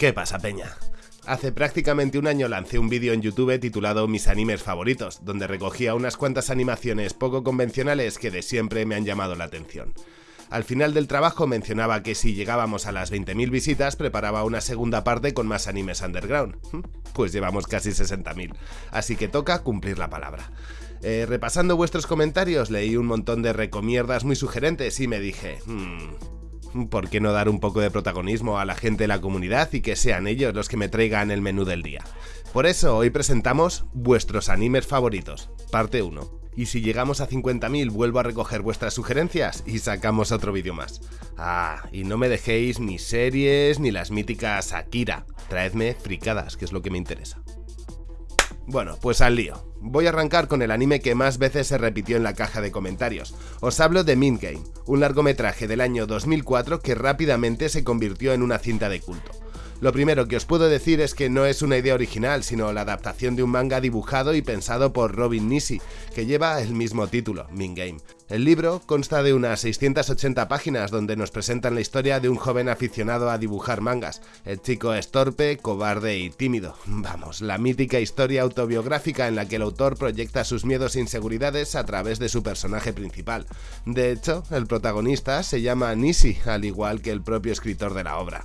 ¿Qué pasa, Peña? Hace prácticamente un año lancé un vídeo en YouTube titulado Mis animes favoritos, donde recogía unas cuantas animaciones poco convencionales que de siempre me han llamado la atención. Al final del trabajo mencionaba que si llegábamos a las 20.000 visitas preparaba una segunda parte con más animes underground. Pues llevamos casi 60.000, así que toca cumplir la palabra. Eh, repasando vuestros comentarios leí un montón de recomierdas muy sugerentes y me dije... Hmm, ¿Por qué no dar un poco de protagonismo a la gente de la comunidad y que sean ellos los que me traigan el menú del día? Por eso hoy presentamos vuestros animes favoritos, parte 1. Y si llegamos a 50.000 vuelvo a recoger vuestras sugerencias y sacamos otro vídeo más. Ah, y no me dejéis ni series ni las míticas Akira. Traedme fricadas, que es lo que me interesa. Bueno, pues al lío. Voy a arrancar con el anime que más veces se repitió en la caja de comentarios. Os hablo de Mint Game, un largometraje del año 2004 que rápidamente se convirtió en una cinta de culto. Lo primero que os puedo decir es que no es una idea original, sino la adaptación de un manga dibujado y pensado por Robin Nisi, que lleva el mismo título, Min Game. El libro consta de unas 680 páginas donde nos presentan la historia de un joven aficionado a dibujar mangas. El chico es torpe, cobarde y tímido. Vamos, la mítica historia autobiográfica en la que el autor proyecta sus miedos e inseguridades a través de su personaje principal. De hecho, el protagonista se llama Nisi, al igual que el propio escritor de la obra.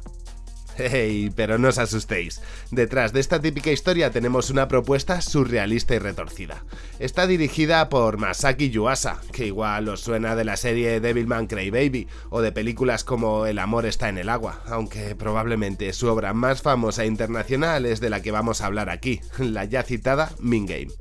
Hey, pero no os asustéis. Detrás de esta típica historia tenemos una propuesta surrealista y retorcida. Está dirigida por Masaki Yuasa, que igual os suena de la serie Devilman Crybaby o de películas como El amor está en el agua, aunque probablemente su obra más famosa internacional es de la que vamos a hablar aquí, la ya citada Min Game.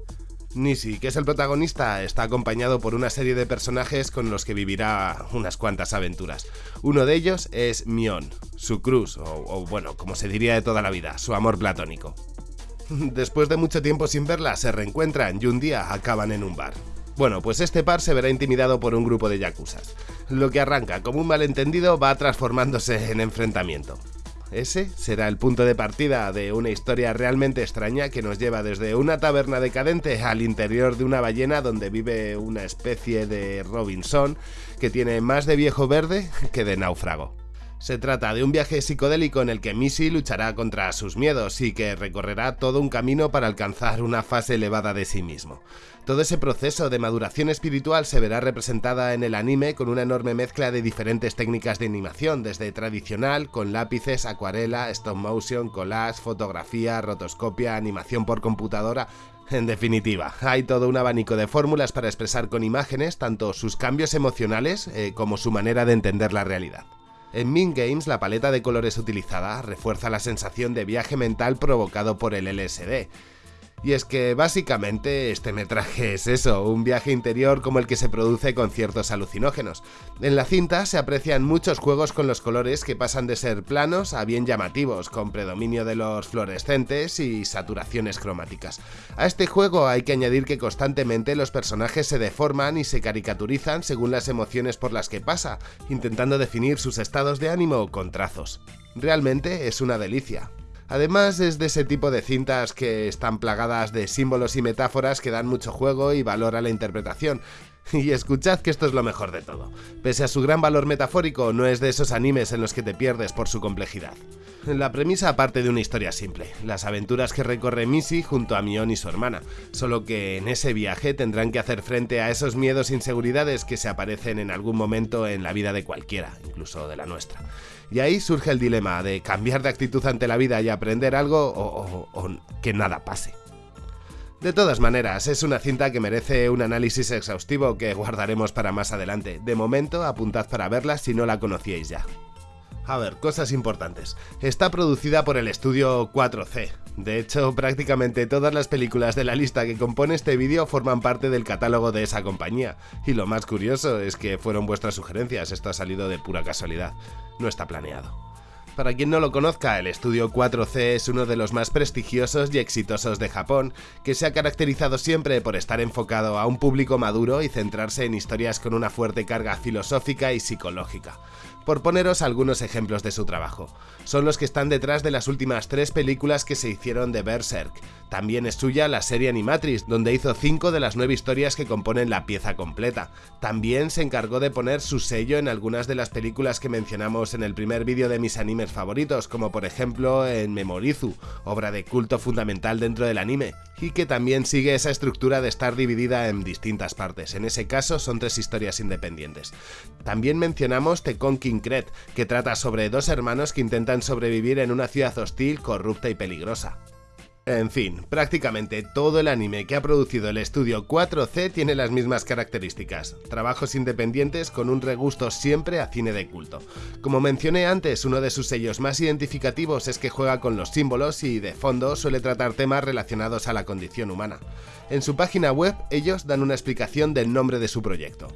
Nisi, que es el protagonista, está acompañado por una serie de personajes con los que vivirá unas cuantas aventuras. Uno de ellos es Mion, su cruz, o, bueno, como se diría de toda la vida, su amor platónico. Después de mucho tiempo sin verla, se reencuentran y un día acaban en un bar. Bueno, pues este par se verá intimidado por un grupo de yakuzas. Lo que arranca como un malentendido va transformándose en enfrentamiento. Ese será el punto de partida de una historia realmente extraña que nos lleva desde una taberna decadente al interior de una ballena donde vive una especie de Robinson que tiene más de viejo verde que de náufrago. Se trata de un viaje psicodélico en el que Missy luchará contra sus miedos y que recorrerá todo un camino para alcanzar una fase elevada de sí mismo. Todo ese proceso de maduración espiritual se verá representada en el anime con una enorme mezcla de diferentes técnicas de animación, desde tradicional, con lápices, acuarela, stop motion, collage, fotografía, rotoscopia, animación por computadora, en definitiva, hay todo un abanico de fórmulas para expresar con imágenes tanto sus cambios emocionales eh, como su manera de entender la realidad. En Min Games la paleta de colores utilizada refuerza la sensación de viaje mental provocado por el LSD, y es que básicamente este metraje es eso, un viaje interior como el que se produce con ciertos alucinógenos. En la cinta se aprecian muchos juegos con los colores que pasan de ser planos a bien llamativos, con predominio de los fluorescentes y saturaciones cromáticas. A este juego hay que añadir que constantemente los personajes se deforman y se caricaturizan según las emociones por las que pasa, intentando definir sus estados de ánimo con trazos. Realmente es una delicia. Además es de ese tipo de cintas que están plagadas de símbolos y metáforas que dan mucho juego y valor a la interpretación. Y escuchad que esto es lo mejor de todo. Pese a su gran valor metafórico, no es de esos animes en los que te pierdes por su complejidad. La premisa parte de una historia simple, las aventuras que recorre Missy junto a Mion y su hermana, solo que en ese viaje tendrán que hacer frente a esos miedos e inseguridades que se aparecen en algún momento en la vida de cualquiera, incluso de la nuestra. Y ahí surge el dilema de cambiar de actitud ante la vida y aprender algo o, que nada pase. De todas maneras, es una cinta que merece un análisis exhaustivo que guardaremos para más adelante. De momento, apuntad para verla si no la conocíais ya. A ver, cosas importantes. Está producida por el estudio 4C. De hecho, prácticamente todas las películas de la lista que compone este vídeo forman parte del catálogo de esa compañía. Y lo más curioso es que fueron vuestras sugerencias, esto ha salido de pura casualidad. No está planeado. Para quien no lo conozca, el estudio 4C es uno de los más prestigiosos y exitosos de Japón, que se ha caracterizado siempre por estar enfocado a un público maduro y centrarse en historias con una fuerte carga filosófica y psicológica. Por poneros algunos ejemplos de su trabajo. Son los que están detrás de las últimas tres películas que se hicieron de Berserk. También es suya la serie Animatrix, donde hizo cinco de las nueve historias que componen la pieza completa. También se encargó de poner su sello en algunas de las películas que mencionamos en el primer vídeo de mis animes favoritos, como por ejemplo en Memorizu, obra de culto fundamental dentro del anime, y que también sigue esa estructura de estar dividida en distintas partes. En ese caso son tres historias independientes. También mencionamos The Conking Que trata sobre dos hermanos que intentan sobrevivir en una ciudad hostil, corrupta y peligrosa. En fin, prácticamente todo el anime que ha producido el estudio 4C tiene las mismas características, trabajos independientes con un regusto siempre a cine de culto. Como mencioné antes, uno de sus sellos más identificativos es que juega con los símbolos y de fondo suele tratar temas relacionados a la condición humana. En su página web ellos dan una explicación del nombre de su proyecto.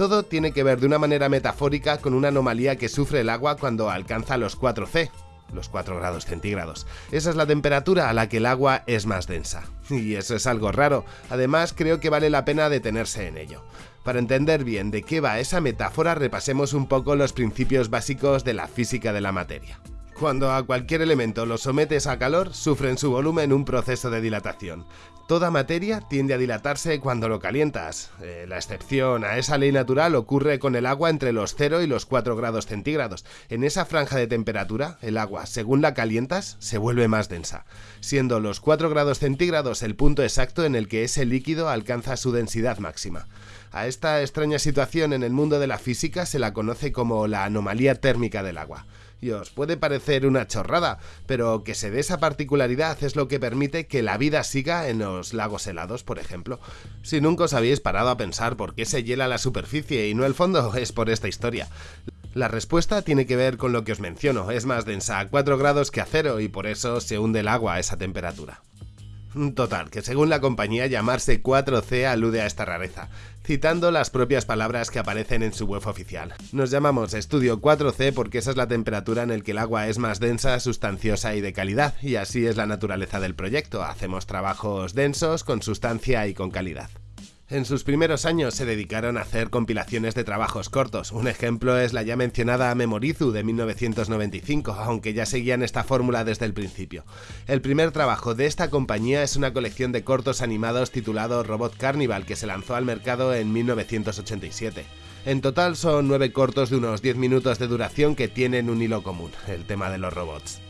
Todo tiene que ver de una manera metafórica con una anomalía que sufre el agua cuando alcanza los 4C, los 4 grados centígrados. Esa es la temperatura a la que el agua es más densa. Y eso es algo raro, además creo que vale la pena detenerse en ello. Para entender bien de qué va esa metáfora repasemos un poco los principios básicos de la física de la materia. Cuando a cualquier elemento lo sometes a calor, sufre en su volumen un proceso de dilatación. Toda materia tiende a dilatarse cuando lo calientas. Eh, la excepción a esa ley natural ocurre con el agua entre los 0 y los 4 grados centígrados. En esa franja de temperatura, el agua, según la calientas, se vuelve más densa, siendo los 4 grados centígrados el punto exacto en el que ese líquido alcanza su densidad máxima. A esta extraña situación en el mundo de la física se la conoce como la anomalía térmica del agua y os puede parecer una chorrada, pero que se dé esa particularidad es lo que permite que la vida siga en los lagos helados, por ejemplo. Si nunca os habéis parado a pensar por qué se hiela la superficie y no el fondo, es por esta historia. La respuesta tiene que ver con lo que os menciono, es más densa a 4 grados que a cero y por eso se hunde el agua a esa temperatura. Total, que según la compañía llamarse 4C alude a esta rareza, citando las propias palabras que aparecen en su web oficial. Nos llamamos estudio 4C porque esa es la temperatura en la que el agua es más densa, sustanciosa y de calidad, y así es la naturaleza del proyecto, hacemos trabajos densos, con sustancia y con calidad. En sus primeros años se dedicaron a hacer compilaciones de trabajos cortos. Un ejemplo es la ya mencionada Memorizu de 1995, aunque ya seguían esta fórmula desde el principio. El primer trabajo de esta compañía es una colección de cortos animados titulado Robot Carnival que se lanzó al mercado en 1987. En total son nueve cortos de unos 10 minutos de duración que tienen un hilo común, el tema de los robots.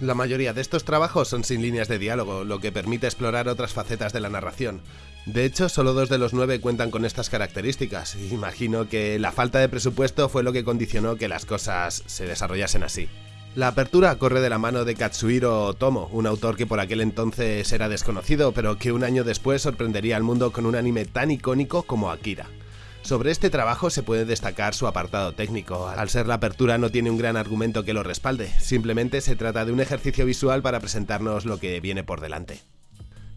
La mayoría de estos trabajos son sin líneas de diálogo, lo que permite explorar otras facetas de la narración. De hecho, solo dos de los nueve cuentan con estas características. Imagino que la falta de presupuesto fue lo que condicionó que las cosas se desarrollasen así. La apertura corre de la mano de Katsuhiro Otomo, un autor que por aquel entonces era desconocido, pero que un año después sorprendería al mundo con un anime tan icónico como Akira. Sobre este trabajo se puede destacar su apartado técnico. Al ser la apertura no tiene un gran argumento que lo respalde, simplemente se trata de un ejercicio visual para presentarnos lo que viene por delante.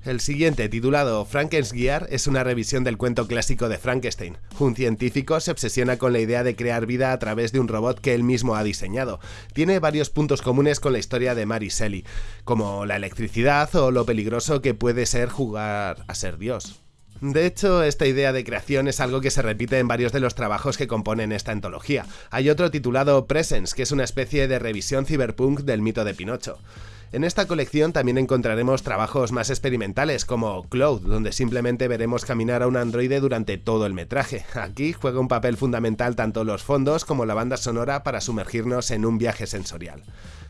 El siguiente, titulado Frankenstein, es una revisión del cuento clásico de Frankenstein. Un científico se obsesiona con la idea de crear vida a través de un robot que él mismo ha diseñado. Tiene varios puntos comunes con la historia de Mary Shelley, como la electricidad o lo peligroso que puede ser jugar a ser Dios. De hecho, esta idea de creación es algo que se repite en varios de los trabajos que componen esta antología. Hay otro titulado Presence, que es una especie de revisión cyberpunk del mito de Pinocho. En esta colección también encontraremos trabajos más experimentales como Cloud, donde simplemente veremos caminar a un androide durante todo el metraje. Aquí juega un papel fundamental tanto los fondos como la banda sonora para sumergirnos en un viaje sensorial.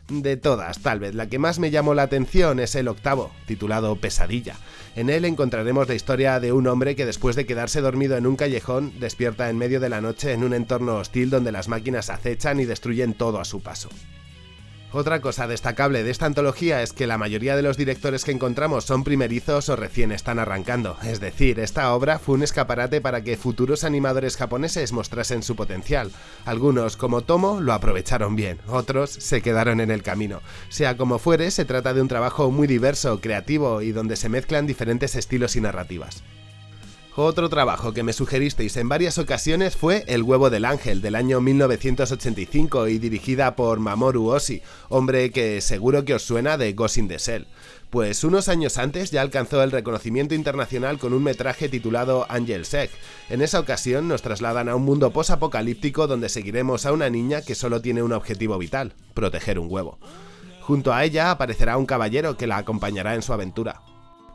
De todas, tal vez la que más me llamó la atención es el octavo, titulado Pesadilla. En él encontraremos la historia de un hombre que después de quedarse dormido en un callejón, despierta en medio de la noche en un entorno hostil donde las máquinas acechan y destruyen todo a su paso. Otra cosa destacable de esta antología es que la mayoría de los directores que encontramos son primerizos o recién están arrancando, es decir, esta obra fue un escaparate para que futuros animadores japoneses mostrasen su potencial. Algunos, como Tomo, lo aprovecharon bien, otros se quedaron en el camino. Sea como fuere, se trata de un trabajo muy diverso, creativo y donde se mezclan diferentes estilos y narrativas. Otro trabajo que me sugeristeis en varias ocasiones fue El huevo del ángel del año 1985 y dirigida por Mamoru Oshii, hombre que seguro que os suena de Ghost in the Shell. Pues unos años antes ya alcanzó el reconocimiento internacional con un metraje titulado Angel Sec. En esa ocasión nos trasladan a un mundo posapocalíptico donde seguiremos a una niña que solo tiene un objetivo vital, proteger un huevo. Junto a ella aparecerá un caballero que la acompañará en su aventura.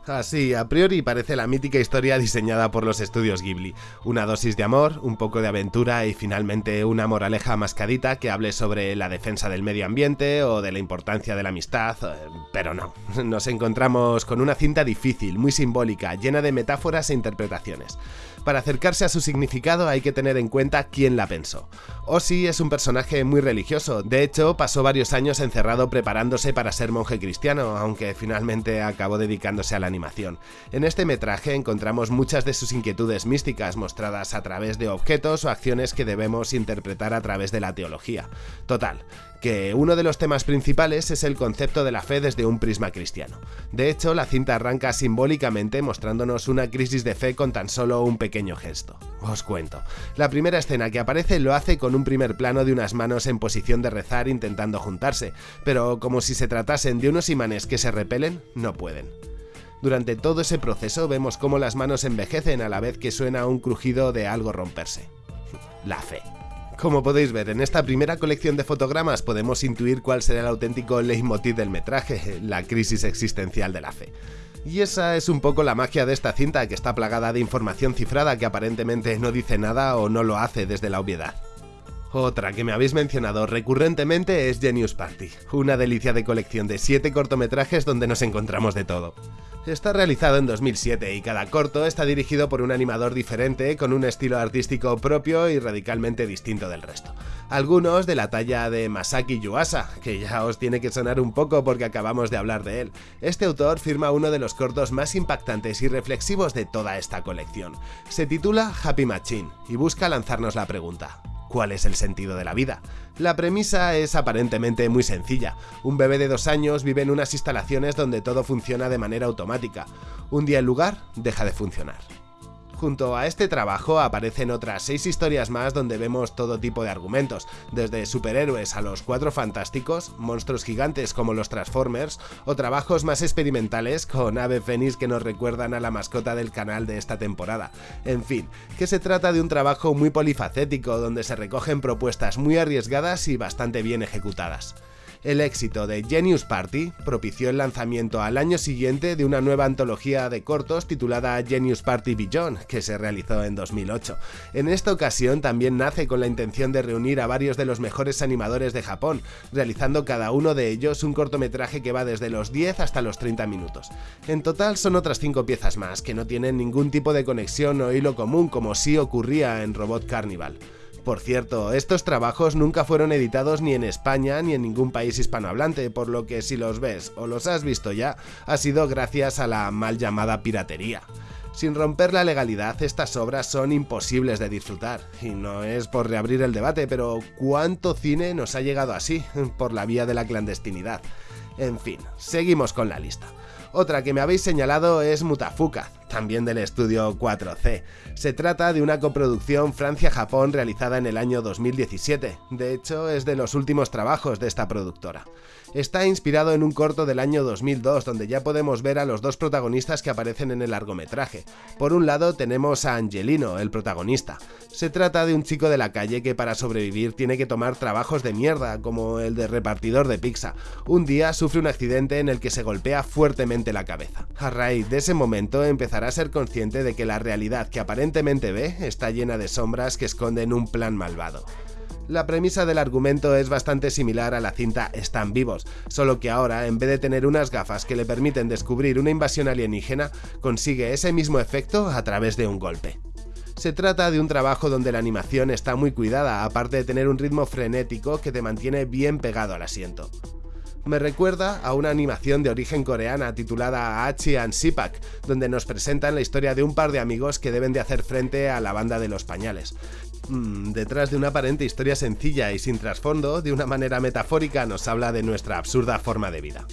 Así, a priori parece la mítica historia diseñada por los estudios Ghibli. Una dosis de amor, un poco de aventura y finalmente una moraleja mascadita que hable sobre la defensa del medio ambiente o de la importancia de la amistad, eh, pero no. Nos encontramos con una cinta difícil, muy simbólica, llena de metáforas e interpretaciones. Para acercarse a su significado hay que tener en cuenta quién la pensó. Osi es un personaje muy religioso, de hecho pasó varios años encerrado preparándose para ser monje cristiano, aunque finalmente acabó dedicándose a la animación. En este metraje encontramos muchas de sus inquietudes místicas mostradas a través de objetos o acciones que debemos interpretar a través de la teología. Total, que uno de los temas principales es el concepto de la fe desde un prisma cristiano. De hecho, la cinta arranca simbólicamente mostrándonos una crisis de fe con tan solo un pequeño gesto. Os cuento. La primera escena que aparece lo hace con un primer plano de unas manos en posición de rezar intentando juntarse, pero como si se tratasen de unos imanes que se repelen, no pueden. Durante todo ese proceso vemos cómo las manos envejecen a la vez que suena un crujido de algo romperse. La fe. Como podéis ver, en esta primera colección de fotogramas podemos intuir cuál será el auténtico leitmotiv del metraje, la crisis existencial de la fe. Y esa es un poco la magia de esta cinta que está plagada de información cifrada que aparentemente no dice nada o no lo hace desde la obviedad. Otra que me habéis mencionado recurrentemente es Genius Party, una delicia de colección de 7 cortometrajes donde nos encontramos de todo. Está realizado en 2007 y cada corto está dirigido por un animador diferente con un estilo artístico propio y radicalmente distinto del resto. Algunos de la talla de Masaki Yuasa, que ya os tiene que sonar un poco porque acabamos de hablar de él. Este autor firma uno de los cortos más impactantes y reflexivos de toda esta colección. Se titula Happy Machine y busca lanzarnos la pregunta, ¿Cuál es el sentido de la vida? La premisa es aparentemente muy sencilla. Un bebé de dos años vive en unas instalaciones donde todo funciona de manera automática. Un día el lugar deja de funcionar. Junto a este trabajo aparecen otras seis historias más donde vemos todo tipo de argumentos, desde superhéroes a los cuatro fantásticos, monstruos gigantes como los Transformers, o trabajos más experimentales con ave fénix que nos recuerdan a la mascota del canal de esta temporada. En fin, que se trata de un trabajo muy polifacético donde se recogen propuestas muy arriesgadas y bastante bien ejecutadas. El éxito de Genius Party propició el lanzamiento al año siguiente de una nueva antología de cortos titulada Genius Party Beyond, que se realizó en 2008. En esta ocasión también nace con la intención de reunir a varios de los mejores animadores de Japón, realizando cada uno de ellos un cortometraje que va desde los 10 hasta los 30 minutos. En total son otras 5 piezas más, que no tienen ningún tipo de conexión o hilo común como sí ocurría en Robot Carnival. Por cierto, estos trabajos nunca fueron editados ni en España ni en ningún país hispanohablante, por lo que si los ves o los has visto ya, ha sido gracias a la mal llamada piratería. Sin romper la legalidad, estas obras son imposibles de disfrutar. Y no es por reabrir el debate, pero ¿cuánto cine nos ha llegado así, por la vía de la clandestinidad? En fin, seguimos con la lista. Otra que me habéis señalado es Mutafuka, también del estudio 4C. Se trata de una coproducción Francia-Japón realizada en el año 2017, de hecho es de los últimos trabajos de esta productora. Está inspirado en un corto del año 2002 donde ya podemos ver a los dos protagonistas que aparecen en el largometraje. Por un lado tenemos a Angelino, el protagonista. Se trata de un chico de la calle que para sobrevivir tiene que tomar trabajos de mierda, como el de repartidor de pizza. Un día sufre un accidente en el que se golpea fuertemente la cabeza. A raíz de ese momento empezará a ser consciente de que la realidad que aparentemente ve está llena de sombras que esconden un plan malvado. La premisa del argumento es bastante similar a la cinta Están vivos, solo que ahora, en vez de tener unas gafas que le permiten descubrir una invasión alienígena, consigue ese mismo efecto a través de un golpe. Se trata de un trabajo donde la animación está muy cuidada, aparte de tener un ritmo frenético que te mantiene bien pegado al asiento. Me recuerda a una animación de origen coreana titulada Hachi and Sipak, donde nos presentan la historia de un par de amigos que deben de hacer frente a la banda de los pañales. Mm, detrás de una aparente historia sencilla y sin trasfondo, de una manera metafórica nos habla de nuestra absurda forma de vida.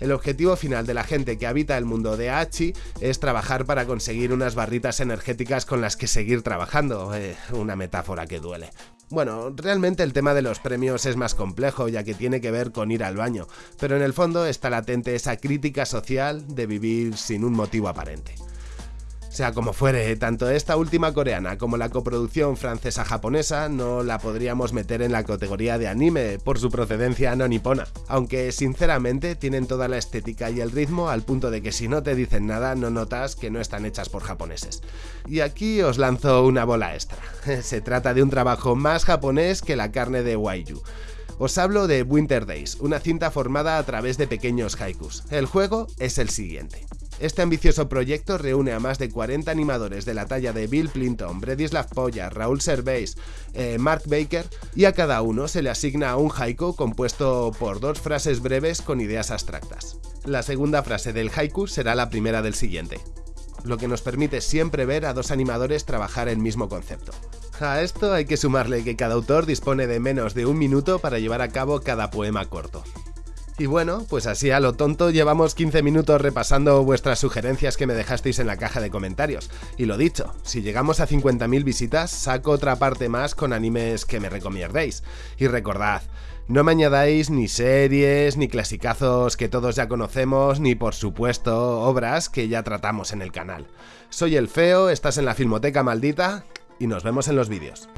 El objetivo final de la gente que habita el mundo de Hachi es trabajar para conseguir unas barritas energéticas con las que seguir trabajando, eh, una metáfora que duele. Bueno, realmente el tema de los premios es más complejo ya que tiene que ver con ir al baño, pero en el fondo está latente esa crítica social de vivir sin un motivo aparente. Sea como fuere, tanto esta última coreana como la coproducción francesa-japonesa no la podríamos meter en la categoría de anime por su procedencia no nipona, aunque sinceramente tienen toda la estética y el ritmo al punto de que si no te dicen nada no notas que no están hechas por japoneses. Y aquí os lanzo una bola extra. Se trata de un trabajo más japonés que la carne de Waiyu. Os hablo de Winter Days, una cinta formada a través de pequeños haikus. El juego es el siguiente. Este ambicioso proyecto reúne a más de 40 animadores de la talla de Bill Plinton, Bredislav Polla, Raúl Servais, eh, Mark Baker, y a cada uno se le asigna un haiku compuesto por dos frases breves con ideas abstractas. La segunda frase del haiku será la primera del siguiente, lo que nos permite siempre ver a dos animadores trabajar el mismo concepto. A esto hay que sumarle que cada autor dispone de menos de un minuto para llevar a cabo cada poema corto. Y bueno, pues así a lo tonto llevamos 15 minutos repasando vuestras sugerencias que me dejasteis en la caja de comentarios. Y lo dicho, si llegamos a 50.000 visitas, saco otra parte más con animes que me recomiendéis. Y recordad, no me añadáis ni series, ni clasicazos que todos ya conocemos, ni por supuesto obras que ya tratamos en el canal. Soy el Feo, estás en la Filmoteca Maldita y nos vemos en los vídeos.